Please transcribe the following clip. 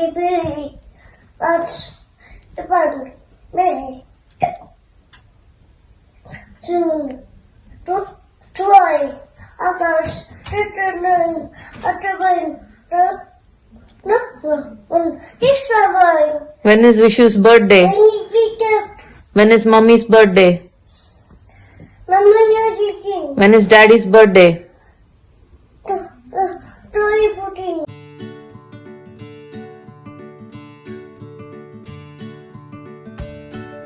Baby, that's the button. Me. Soon. Don't try. Others. Returning. Returning. No, no, no. This survive. When is Vishu's birthday? Anything. When is mommy's birthday? When is daddy's birthday?